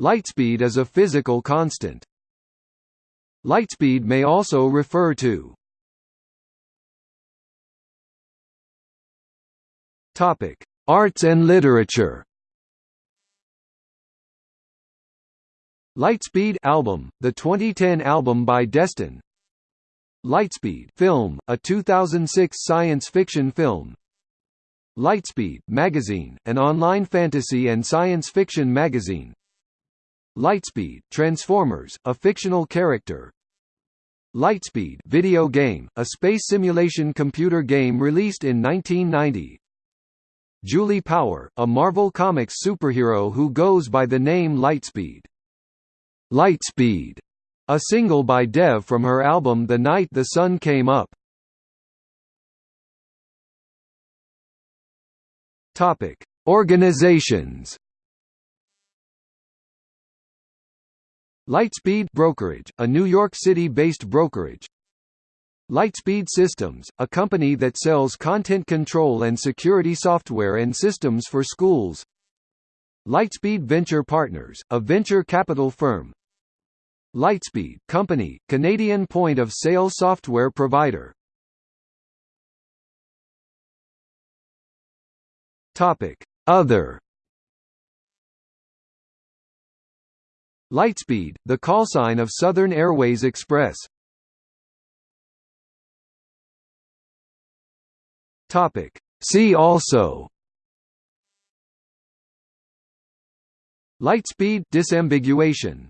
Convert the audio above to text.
Lightspeed is a physical constant. Lightspeed may also refer to Topic: Arts and literature. Lightspeed album, the 2010 album by Destin. Lightspeed film, a 2006 science fiction film. Lightspeed magazine, an online fantasy and science fiction magazine. Lightspeed Transformers, a fictional character. Lightspeed video game, a space simulation computer game released in 1990. Julie Power, a Marvel Comics superhero who goes by the name Lightspeed. Lightspeed, a single by Dev from her album The Night the Sun Came Up. Topic: Organizations. Lightspeed Brokerage, a New York City-based brokerage. Lightspeed Systems, a company that sells content control and security software and systems for schools. Lightspeed Venture Partners, a venture capital firm. Lightspeed Company, Canadian point-of-sale software provider. Topic: Other Lightspeed, the callsign of Southern Airways Express. Topic. See also Lightspeed disambiguation